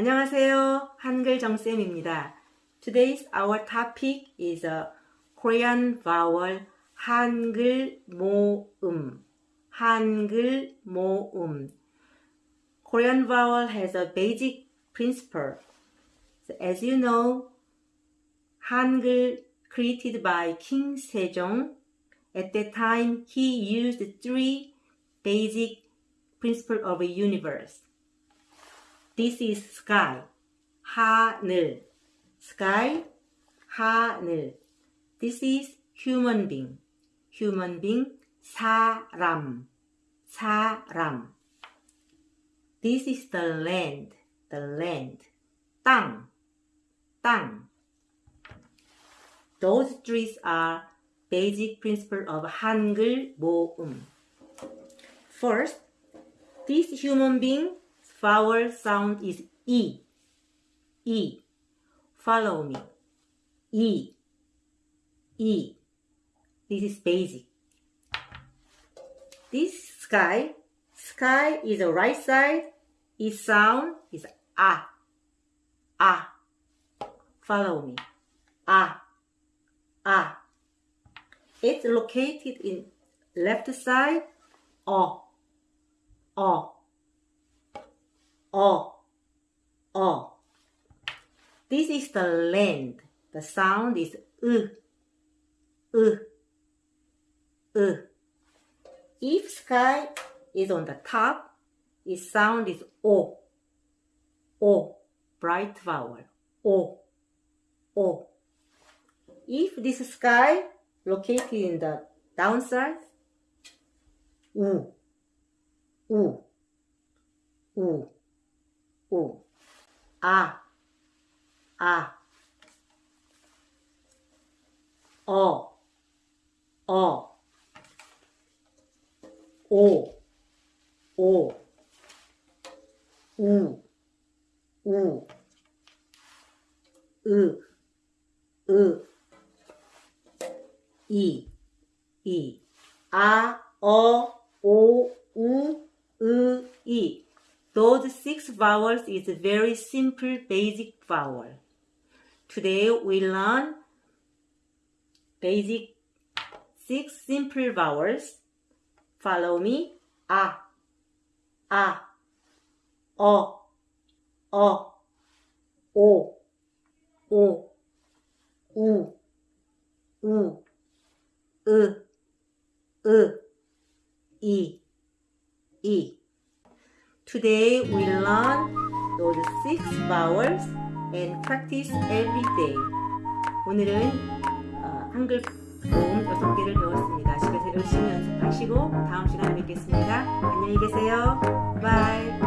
안녕하세요. 한글 정쌤입니다. Today's our topic is a Korean vowel 한글 모음. 한글 모음. Korean vowel has a basic principle. So as you know, Hangul created by King Sejong. At that time, he used three basic principles of a universe. This is sky, 하늘. Sky, 하늘. This is human being, human being, 사람, 사람. This is the land, the land, 땅, 땅. Those three are basic principle of Hangul 모음. First, this human being vowel sound is E. E. Follow me. E. E. This is basic. This sky, sky is the right side. Its sound is A. A. Follow me. A. A. It's located in left side. O. O. O. O. This is the land. The sound is U. U. U. If sky is on the top, its sound is O. O. Bright vowel. O. O. If this sky located in the downside, U. U. U. U. A. A. 어. 어. 오. 오. 우. 우. 으. 으. 이. 이. 아. 어. 오. 우. 으. 이. Those six vowels is a very simple basic vowel. Today we learn basic six simple vowels. Follow me. A, a, o, o, o, o, u, u, u, u, i, i. Today we learn those six vowels and practice every day. 오늘은 어, 한글 모음 여섯 개를 배웠습니다. 집에서 열심히 연습하시고 다음 시간에 뵙겠습니다. 안녕히 계세요. 바이.